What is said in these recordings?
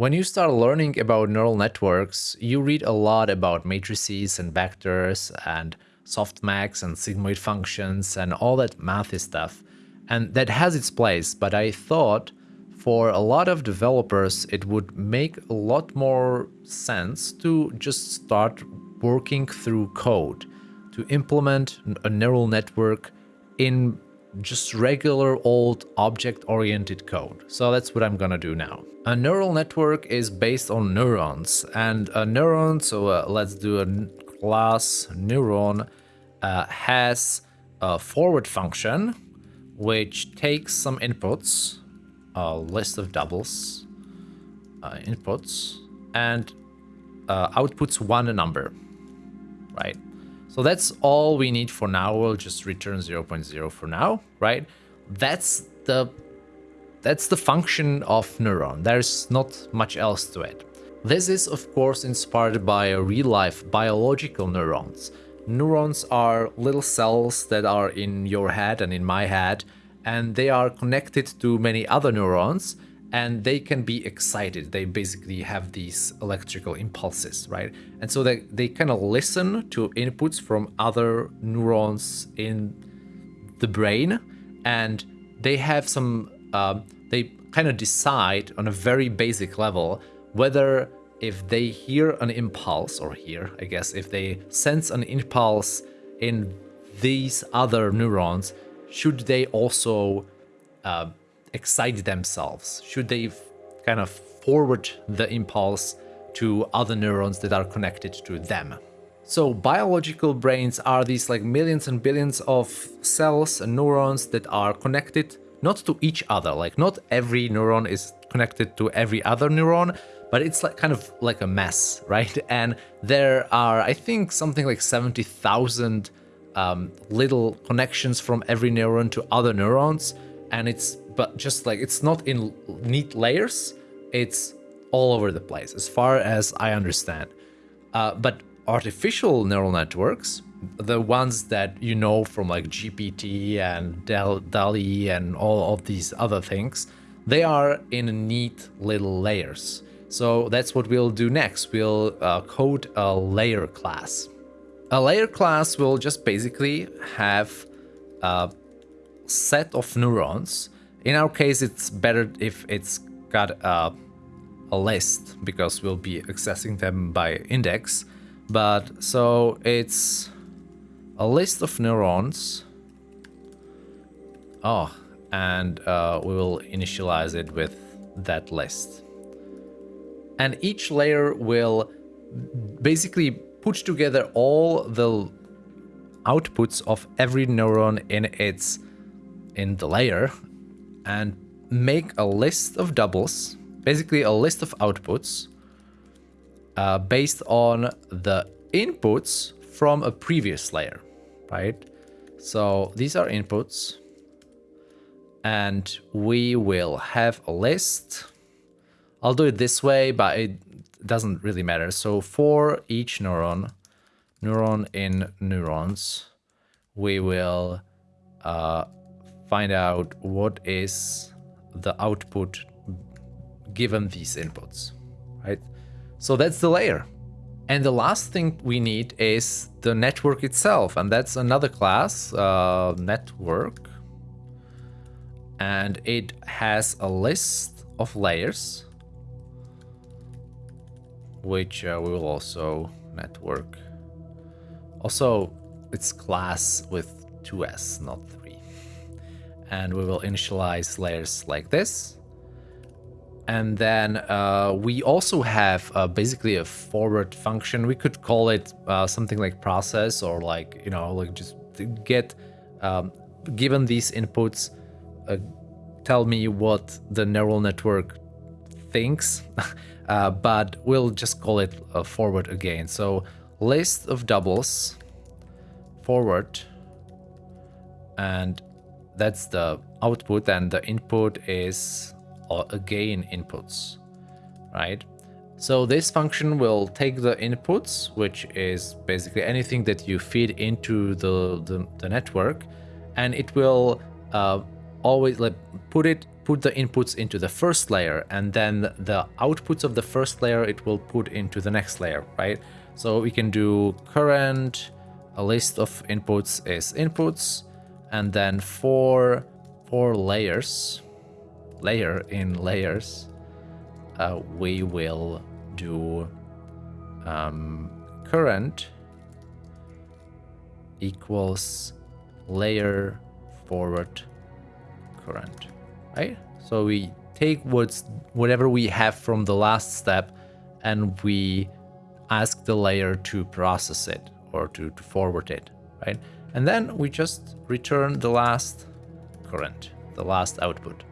When you start learning about neural networks, you read a lot about matrices and vectors and softmax and sigmoid functions and all that mathy stuff. And that has its place, but I thought for a lot of developers, it would make a lot more sense to just start working through code to implement a neural network in just regular old object-oriented code. So that's what I'm gonna do now. A neural network is based on neurons and a neuron, so uh, let's do a class neuron, uh, has a forward function which takes some inputs, a list of doubles, uh, inputs, and uh, outputs one number, right? So that's all we need for now. We'll just return 0.0 for now, right? That's the that's the function of neuron. There's not much else to it. This is of course inspired by real-life biological neurons. Neurons are little cells that are in your head and in my head, and they are connected to many other neurons and they can be excited. They basically have these electrical impulses, right? And so they, they kind of listen to inputs from other neurons in the brain and they have some, uh, they kind of decide on a very basic level whether if they hear an impulse or hear, I guess, if they sense an impulse in these other neurons, should they also uh, excite themselves? Should they kind of forward the impulse to other neurons that are connected to them? So biological brains are these like millions and billions of cells and neurons that are connected not to each other. Like not every neuron is connected to every other neuron, but it's like kind of like a mess, right? And there are, I think, something like 70,000 um, little connections from every neuron to other neurons. And it's but just like it's not in neat layers, it's all over the place, as far as I understand. Uh, but artificial neural networks, the ones that you know from like GPT and DALL-E and all of these other things, they are in neat little layers. So that's what we'll do next. We'll uh, code a layer class. A layer class will just basically have a set of neurons in our case, it's better if it's got a, a list because we'll be accessing them by index. But so it's a list of neurons. Oh, and uh, we will initialize it with that list. And each layer will basically put together all the outputs of every neuron in its in the layer and make a list of doubles, basically a list of outputs uh, based on the inputs from a previous layer, right? So these are inputs and we will have a list. I'll do it this way, but it doesn't really matter. So for each neuron, neuron in neurons, we will uh, find out what is the output given these inputs, right? So that's the layer. And the last thing we need is the network itself, and that's another class, uh, network. And it has a list of layers, which uh, we will also network. Also, it's class with two S, not and we will initialize layers like this. And then uh, we also have uh, basically a forward function. We could call it uh, something like process or like, you know, like just get, um, given these inputs, uh, tell me what the neural network thinks. Uh, but we'll just call it forward again. So list of doubles, forward, and that's the output and the input is uh, again inputs, right? So this function will take the inputs, which is basically anything that you feed into the, the, the network, and it will uh, always like, put it put the inputs into the first layer and then the outputs of the first layer it will put into the next layer, right? So we can do current, a list of inputs is inputs, and then for, for layers, layer in layers, uh, we will do um, current equals layer forward current, right? So we take what's whatever we have from the last step and we ask the layer to process it or to, to forward it, right? And then we just return the last current, the last output.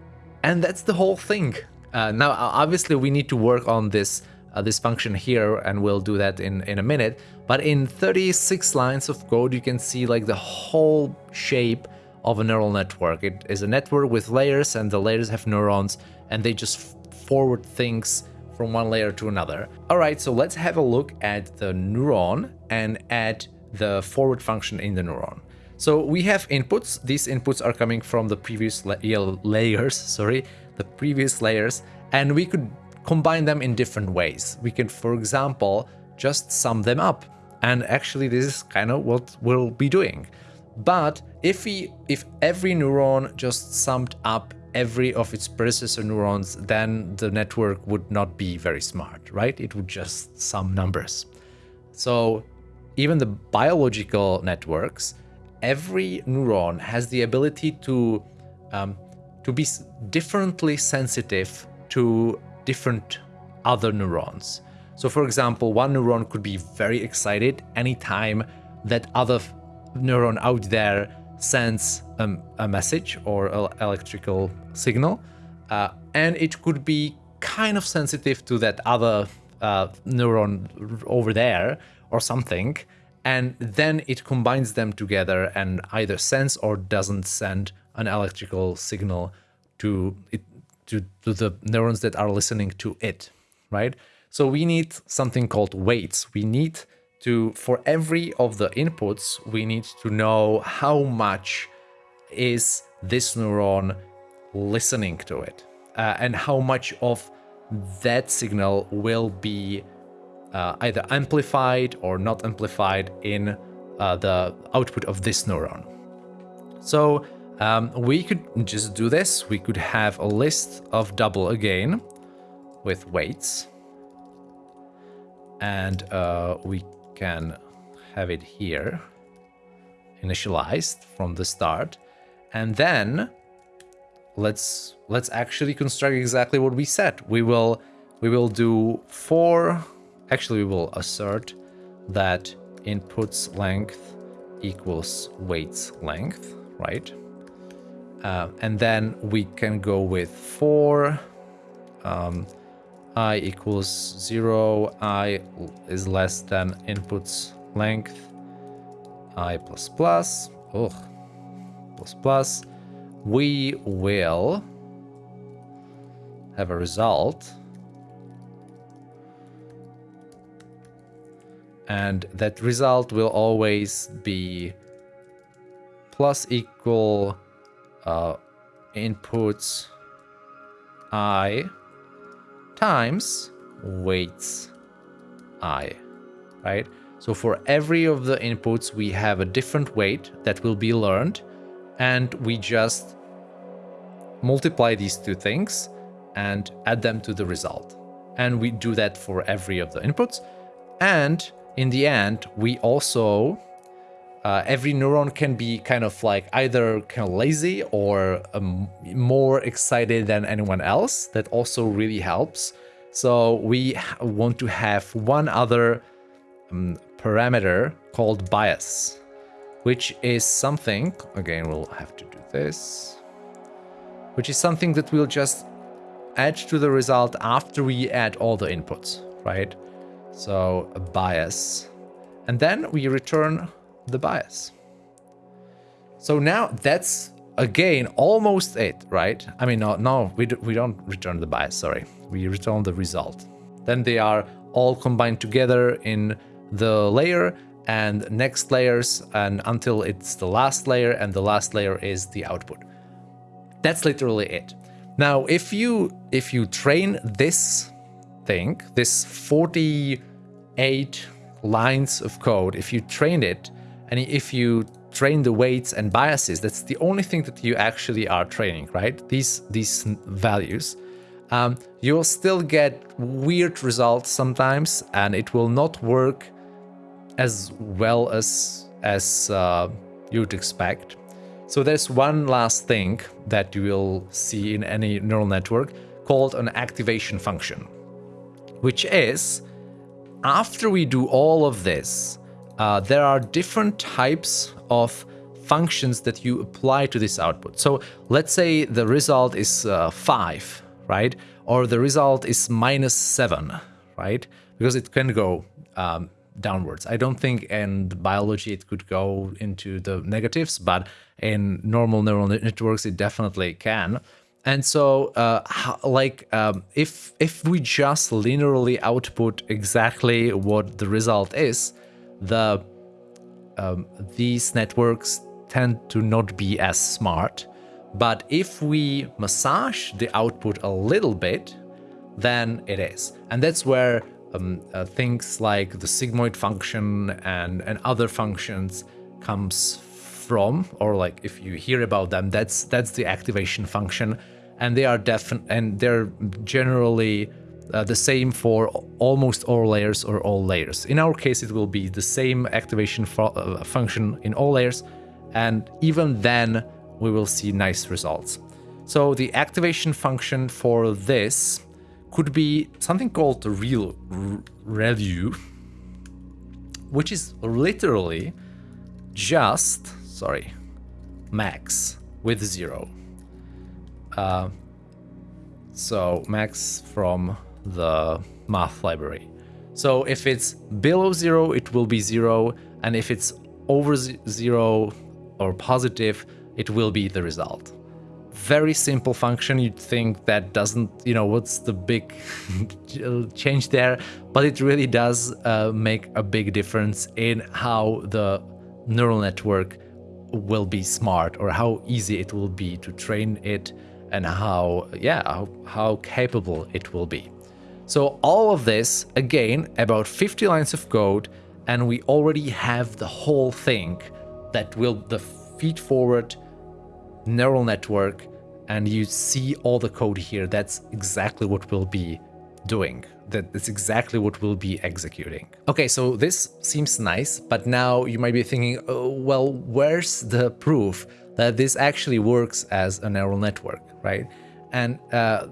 And that's the whole thing. Uh, now, obviously, we need to work on this uh, this function here, and we'll do that in, in a minute. But in 36 lines of code, you can see like the whole shape of a neural network. It is a network with layers, and the layers have neurons, and they just forward things from one layer to another. All right, so let's have a look at the neuron and at the forward function in the neuron. So we have inputs. These inputs are coming from the previous la layers, sorry, the previous layers, and we could combine them in different ways. We can, for example, just sum them up. And actually, this is kind of what we'll be doing. But if we, if every neuron just summed up every of its predecessor neurons, then the network would not be very smart, right? It would just sum numbers. So even the biological networks every neuron has the ability to um, to be differently sensitive to different other neurons. So for example, one neuron could be very excited anytime that other neuron out there sends um, a message or electrical signal. Uh, and it could be kind of sensitive to that other uh, neuron over there or something and then it combines them together and either sends or doesn't send an electrical signal to it to, to the neurons that are listening to it, right? So we need something called weights. We need to, for every of the inputs, we need to know how much is this neuron listening to it uh, and how much of that signal will be uh, either amplified or not amplified in uh, the output of this neuron. So um, we could just do this. We could have a list of double again with weights. And uh, we can have it here initialized from the start. And then let's let's actually construct exactly what we said. We will we will do four Actually, we will assert that inputs length equals weights length, right? Uh, and then we can go with for um, i equals 0, i is less than inputs length, i plus plus, ugh, plus plus, we will have a result and that result will always be plus equal uh, inputs i times weights i, right? So for every of the inputs, we have a different weight that will be learned, and we just multiply these two things and add them to the result. And we do that for every of the inputs. And in the end, we also, uh, every neuron can be kind of like either kind of lazy or um, more excited than anyone else. That also really helps. So we want to have one other um, parameter called bias, which is something, again, we'll have to do this, which is something that we'll just add to the result after we add all the inputs, right? So a bias. And then we return the bias. So now that's again almost it, right? I mean, no, no, we, do, we don't return the bias, sorry. We return the result. Then they are all combined together in the layer and next layers and until it's the last layer and the last layer is the output. That's literally it. Now, if you if you train this thing, this 48 lines of code, if you train it, and if you train the weights and biases, that's the only thing that you actually are training, right? These these values. Um, you'll still get weird results sometimes, and it will not work as well as as uh, you'd expect. So there's one last thing that you will see in any neural network called an activation function, which is after we do all of this, uh, there are different types of functions that you apply to this output. So let's say the result is uh, 5, right? Or the result is minus 7, right? Because it can go um, downwards. I don't think in biology it could go into the negatives, but in normal neural networks it definitely can. And so, uh, like, um, if if we just linearly output exactly what the result is, the um, these networks tend to not be as smart. But if we massage the output a little bit, then it is. And that's where um, uh, things like the sigmoid function and, and other functions comes from, or like if you hear about them, that's that's the activation function, and they are definite and they're generally uh, the same for almost all layers or all layers. In our case, it will be the same activation uh, function in all layers, and even then we will see nice results. So the activation function for this could be something called the real ReLU, which is literally just, sorry, max with zero. Uh, so max from the math library. So if it's below zero, it will be zero. And if it's over zero or positive, it will be the result very simple function. You'd think that doesn't, you know, what's the big change there? But it really does uh, make a big difference in how the neural network will be smart or how easy it will be to train it and how, yeah, how, how capable it will be. So all of this, again, about 50 lines of code, and we already have the whole thing that will the feed forward neural network and you see all the code here. That's exactly what we'll be doing. That that's exactly what we'll be executing. Okay, so this seems nice, but now you might be thinking, oh, well, where's the proof that this actually works as a neural network, right? And uh,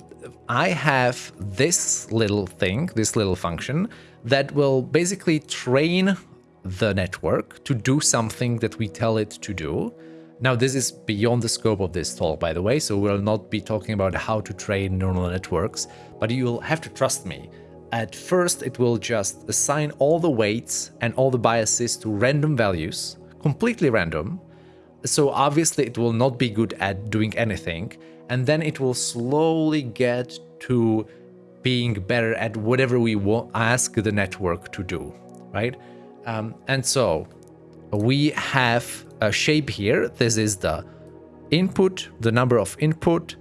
I have this little thing, this little function, that will basically train the network to do something that we tell it to do. Now, this is beyond the scope of this talk, by the way, so we'll not be talking about how to train neural networks, but you'll have to trust me. At first, it will just assign all the weights and all the biases to random values, completely random. So obviously it will not be good at doing anything, and then it will slowly get to being better at whatever we ask the network to do, right? Um, and so we have a shape here. This is the input, the number of input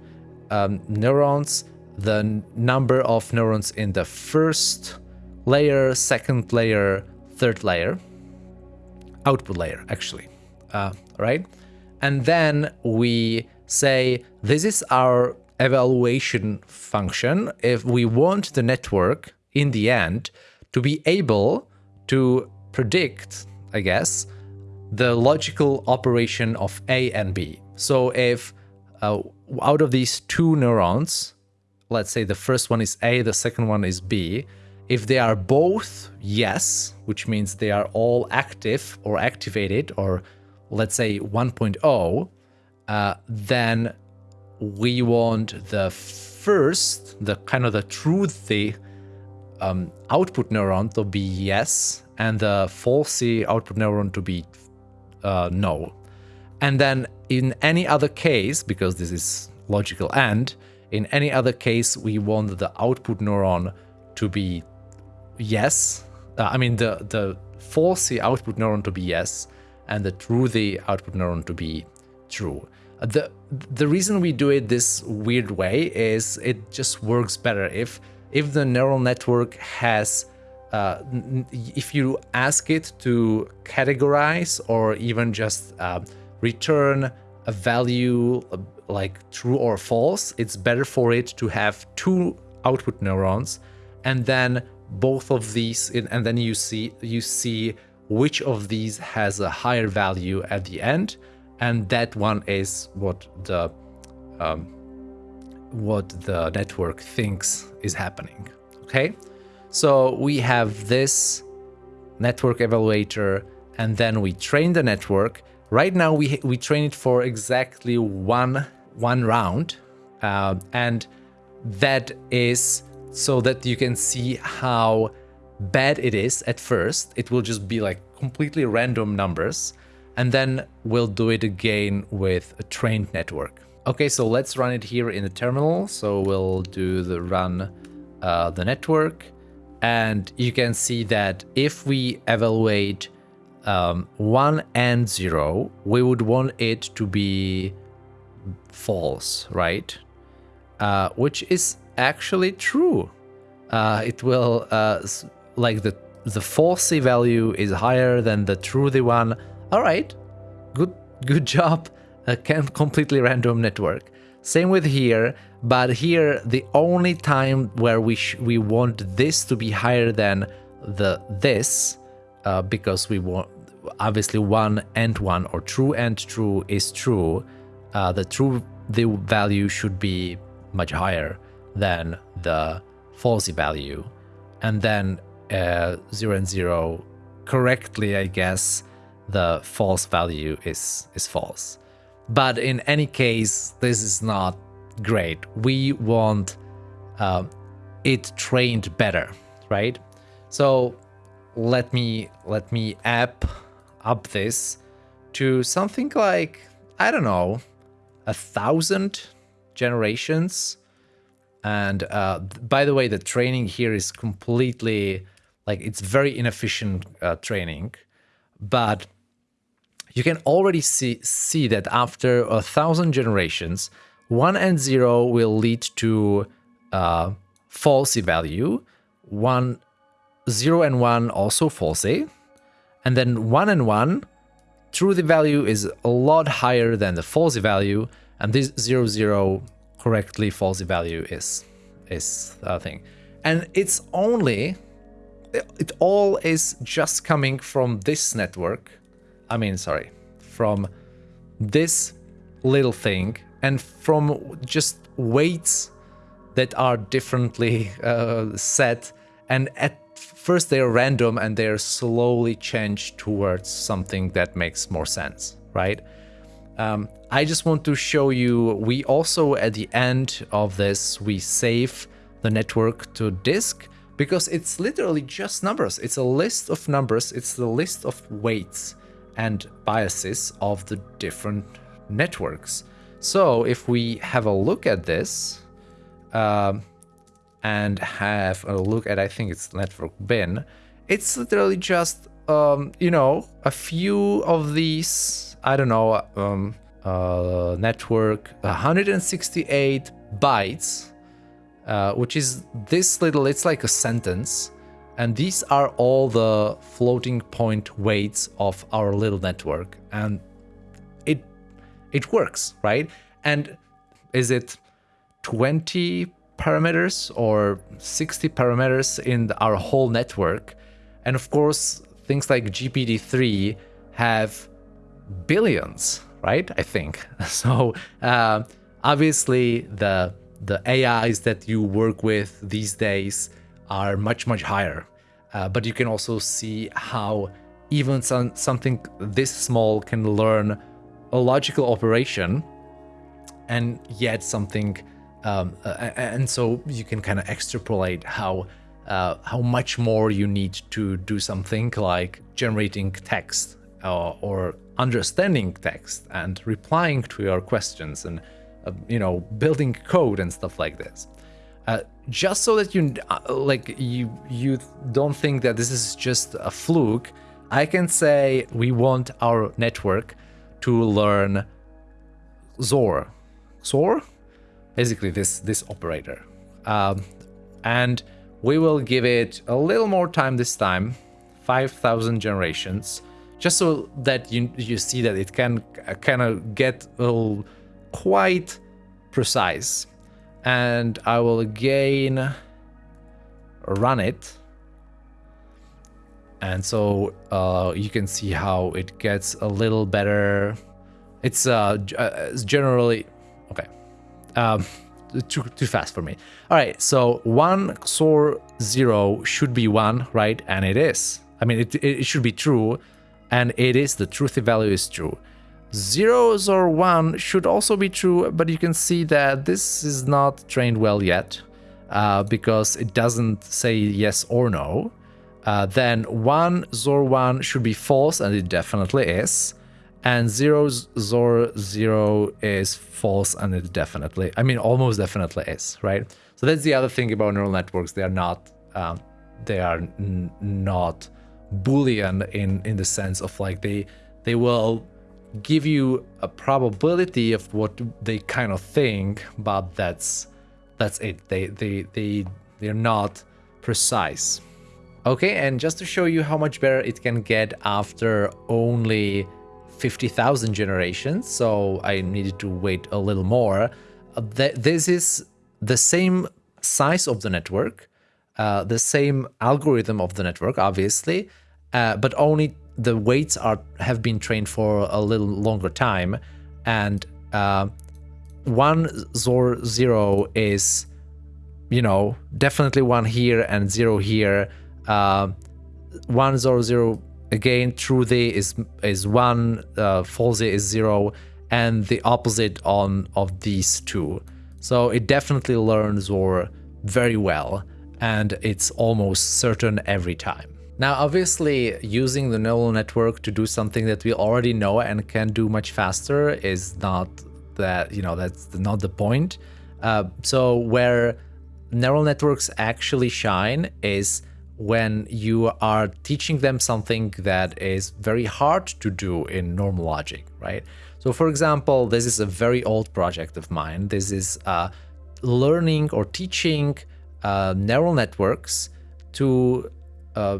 um, neurons, the number of neurons in the first layer, second layer, third layer, output layer, actually, uh, right? And then we say this is our evaluation function if we want the network in the end to be able to predict, I guess, the logical operation of A and B. So if uh, out of these two neurons, let's say the first one is A, the second one is B, if they are both yes, which means they are all active or activated, or let's say 1.0, uh, then we want the first, the kind of the truthy um, output neuron to be yes, and the falsy output neuron to be uh, no. And then in any other case, because this is logical AND, in any other case, we want the output neuron to be yes. Uh, I mean, the, the falsy output neuron to be yes, and the truthy output neuron to be true. the the reason we do it this weird way is it just works better if if the neural network has uh, if you ask it to categorize or even just uh, return a value uh, like true or false, it's better for it to have two output neurons and then both of these and then you see you see which of these has a higher value at the end. And that one is what the um, what the network thinks is happening. Okay so we have this network evaluator and then we train the network right now we we train it for exactly one one round uh, and that is so that you can see how bad it is at first. It will just be like completely random numbers and then we'll do it again with a trained network. Okay, so let's run it here in the terminal. So we'll do the run uh, the network and you can see that if we evaluate um, 1 and 0, we would want it to be false, right? Uh, which is actually true. Uh, it will, uh, like the, the falsy value is higher than the truthy one. All right, good, good job. A completely random network. Same with here, but here the only time where we we want this to be higher than the this, uh, because we want obviously one and one or true and true is true. Uh, the true the value should be much higher than the falsy value. And then uh, 0 and 0 correctly, I guess, the false value is, is false. But in any case, this is not great. We want uh, it trained better, right? So let me let me app up this to something like I don't know a thousand generations and uh, by the way, the training here is completely like it's very inefficient uh, training, but you can already see see that after a thousand generations, one and zero will lead to uh, falsy value, one zero and one also falsy, and then one and one true the value is a lot higher than the falsy value, and this zero zero correctly falsy value is is a thing. And it's only it all is just coming from this network. I mean, sorry, from this little thing and from just weights that are differently uh, set. And at first they're random and they're slowly changed towards something that makes more sense, right? Um, I just want to show you, we also at the end of this, we save the network to disk because it's literally just numbers. It's a list of numbers. It's the list of weights and biases of the different networks. So if we have a look at this um, and have a look at, I think it's network bin, it's literally just, um, you know, a few of these I don't know, um, uh, network 168 bytes, uh, which is this little, it's like a sentence. And these are all the floating point weights of our little network. And it works, right? And is it 20 parameters or 60 parameters in our whole network? And of course, things like GPT-3 have billions, right? I think. So uh, obviously the the AIs that you work with these days are much, much higher. Uh, but you can also see how even some, something this small can learn a logical operation and yet something um, uh, and so you can kind of extrapolate how uh, how much more you need to do something like generating text uh, or understanding text and replying to your questions and uh, you know building code and stuff like this. Uh, just so that you uh, like you you don't think that this is just a fluke i can say we want our network to learn XOR. XOR? Basically this, this operator. Um, and we will give it a little more time this time, 5,000 generations, just so that you, you see that it can kind of get quite precise. And I will again run it. And so uh, you can see how it gets a little better. It's uh, uh generally, okay. Um, too, too fast for me. All right, so 1 XOR 0 should be 1, right? And it is. I mean, it, it should be true, and it is. The truth value is true. Zeros or 1 should also be true, but you can see that this is not trained well yet uh, because it doesn't say yes or no. Uh, then 1 XOR 1 should be false, and it definitely is. And 0 XOR 0 is false and it definitely i mean almost definitely is right? So that's the other thing about neural networks. They are not um, they are not boolean in in the sense of like they they will give you a probability of what they kind of think but that's that's it. They they they they're not precise okay and just to show you how much better it can get after only 50,000 generations, so I needed to wait a little more. Uh, this is the same size of the network, uh, the same algorithm of the network, obviously, uh, but only the weights are have been trained for a little longer time, and uh, one zero is, you know, definitely one here and zero here. Uh, one XOR zero again true is is one uh, false is zero and the opposite on of these two. So it definitely learns or very well and it's almost certain every time. Now obviously using the neural network to do something that we already know and can do much faster is not that you know that's not the point. Uh, so where neural networks actually shine is when you are teaching them something that is very hard to do in normal logic, right? So for example, this is a very old project of mine. This is uh, learning or teaching uh, neural networks to uh,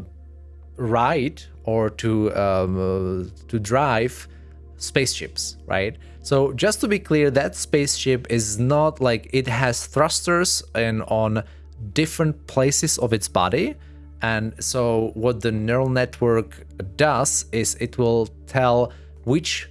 ride or to um, uh, to drive spaceships, right? So just to be clear, that spaceship is not like it has thrusters and on different places of its body, and so what the neural network does is it will tell which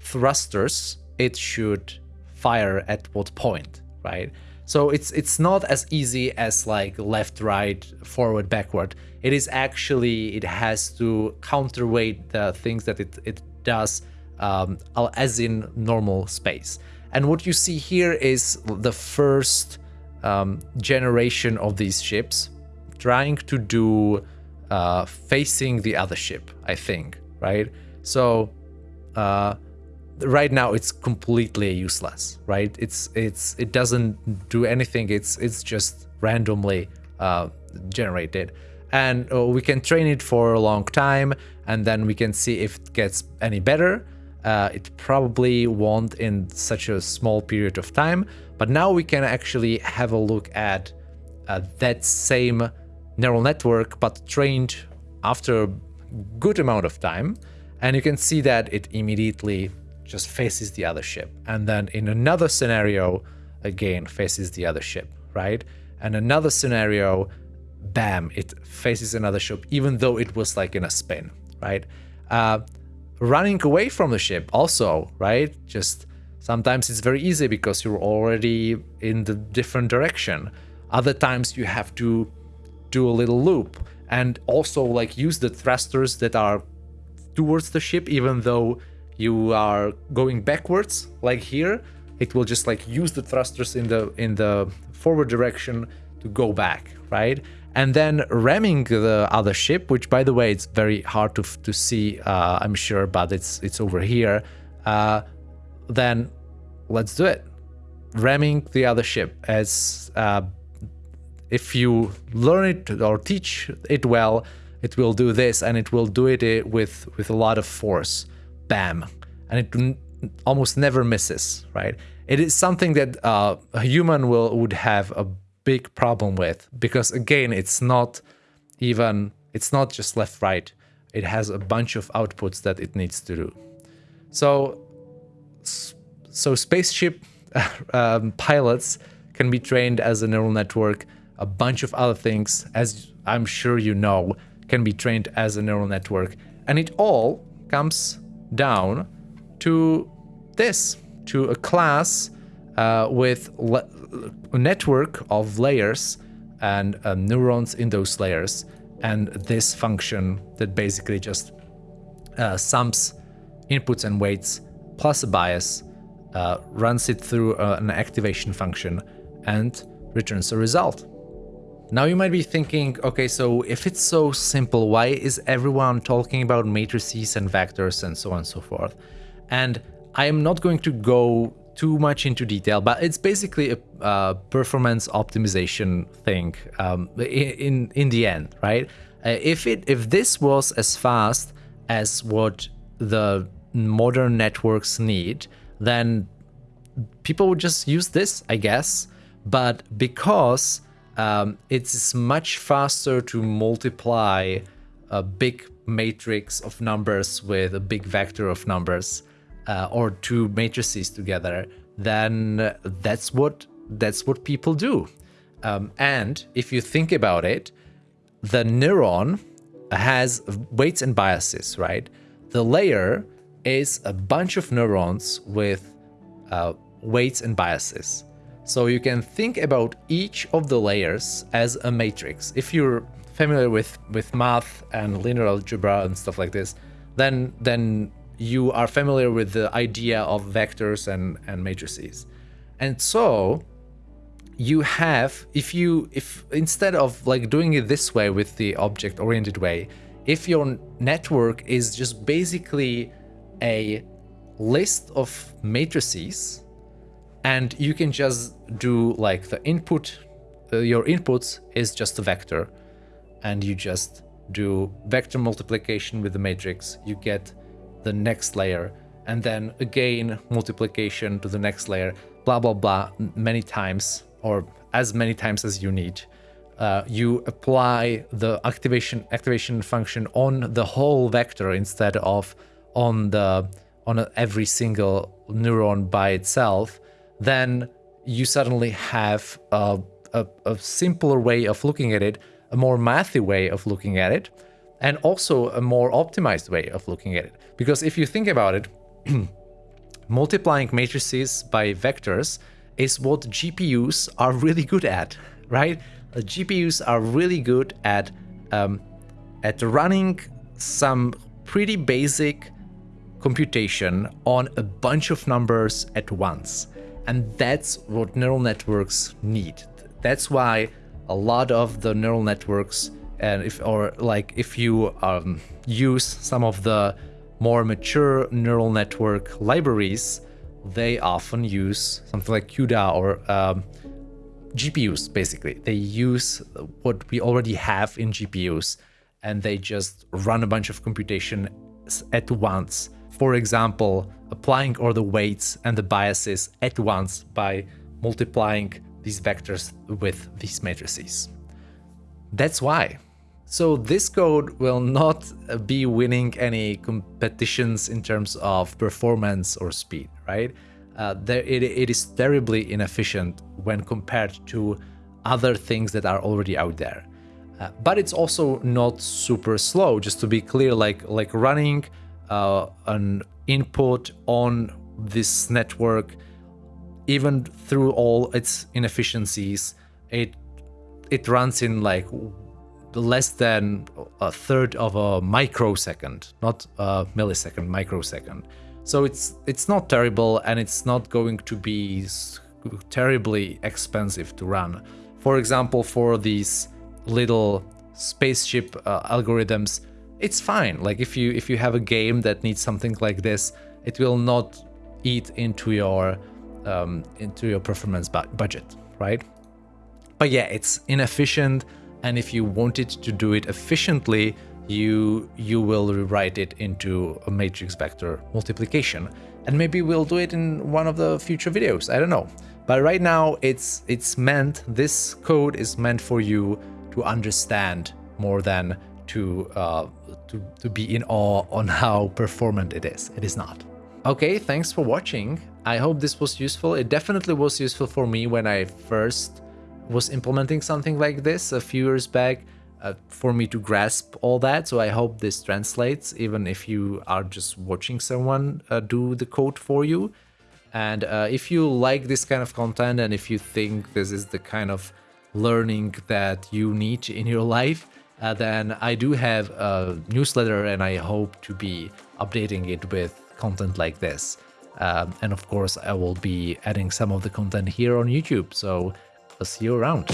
thrusters it should fire at what point, right? So it's it's not as easy as like left, right, forward, backward. It is actually, it has to counterweight the things that it, it does um, as in normal space. And what you see here is the first um, generation of these ships trying to do uh, facing the other ship, I think, right? So uh, right now it's completely useless, right? It's it's it doesn't do anything. It's it's just randomly uh, generated, and uh, we can train it for a long time, and then we can see if it gets any better. Uh, it probably won't in such a small period of time, but now we can actually have a look at uh, that same neural network, but trained after a good amount of time. And you can see that it immediately just faces the other ship. And then in another scenario, again, faces the other ship, right? And another scenario, bam, it faces another ship, even though it was like in a spin, right? Uh, running away from the ship also, right? Just sometimes it's very easy because you're already in the different direction. Other times you have to do a little loop and also like use the thrusters that are towards the ship even though you are going backwards like here. It will just like use the thrusters in the in the forward direction to go back right? And then ramming the other ship which by the way it's very hard to to see uh, i'm sure but it's it's over here. Uh, then let's do it. Ramming the other ship as uh, if you learn it or teach it well, it will do this and it will do it eh, with, with a lot of force. Bam. And it almost never misses, right? It is something that uh, a human will would have a big problem with because again, it's not even it's not just left right. It has a bunch of outputs that it needs to do. So so spaceship um, pilots can be trained as a neural network. A bunch of other things, as I'm sure you know, can be trained as a neural network. And it all comes down to this, to a class uh, with a network of layers and uh, neurons in those layers. And this function that basically just uh, sums inputs and weights plus a bias, uh, runs it through uh, an activation function, and returns a result. Now you might be thinking, okay, so if it's so simple, why is everyone talking about matrices and vectors and so on and so forth? And I am not going to go too much into detail, but it's basically a uh, performance optimization thing um, in, in the end, right? Uh, if it if this was as fast as what the modern networks need, then people would just use this, I guess. But because um, it's much faster to multiply a big matrix of numbers with a big vector of numbers uh, or two matrices together, then that's what that's what people do. Um, and if you think about it, the neuron has weights and biases, right? The layer is a bunch of neurons with uh, weights and biases. So you can think about each of the layers as a matrix. If you're familiar with, with math and linear algebra and stuff like this, then, then you are familiar with the idea of vectors and, and matrices. And so you have, if you, if instead of like doing it this way with the object oriented way, if your network is just basically a list of matrices and you can just do like the input, uh, your inputs is just a vector. And you just do vector multiplication with the matrix, you get the next layer. And then again multiplication to the next layer, blah, blah, blah, many times or as many times as you need. Uh, you apply the activation activation function on the whole vector instead of on the on a, every single neuron by itself then you suddenly have a, a, a simpler way of looking at it, a more mathy way of looking at it, and also a more optimized way of looking at it. Because if you think about it, multiplying matrices by vectors is what GPUs are really good at, right? GPUs are really good at um, at running some pretty basic computation on a bunch of numbers at once. And that's what neural networks need. That's why a lot of the neural networks and if or like if you um, use some of the more mature neural network libraries, they often use something like CUDA or um, GPUs, basically. They use what we already have in GPUs and they just run a bunch of computation at once for example, applying all the weights and the biases at once by multiplying these vectors with these matrices. That's why. So this code will not be winning any competitions in terms of performance or speed, right? Uh, there, it, it is terribly inefficient when compared to other things that are already out there. Uh, but it's also not super slow, just to be clear, like, like running uh, an input on this network, even through all its inefficiencies, it it runs in like less than a third of a microsecond, not a millisecond, microsecond. So it's it's not terrible and it's not going to be terribly expensive to run. For example, for these little spaceship uh, algorithms, it's fine. Like if you if you have a game that needs something like this, it will not eat into your um, into your performance bu budget, right? But yeah, it's inefficient, and if you wanted to do it efficiently, you you will rewrite it into a matrix vector multiplication and maybe we'll do it in one of the future videos i don't know but right now it's it's meant this code is meant for you to understand more than to uh, to, to be in awe on how performant it is it is not okay thanks for watching i hope this was useful it definitely was useful for me when i first was implementing something like this a few years back uh, for me to grasp all that. So I hope this translates, even if you are just watching someone uh, do the code for you. And uh, if you like this kind of content and if you think this is the kind of learning that you need in your life, uh, then I do have a newsletter and I hope to be updating it with content like this. Um, and of course, I will be adding some of the content here on YouTube. So I'll see you around.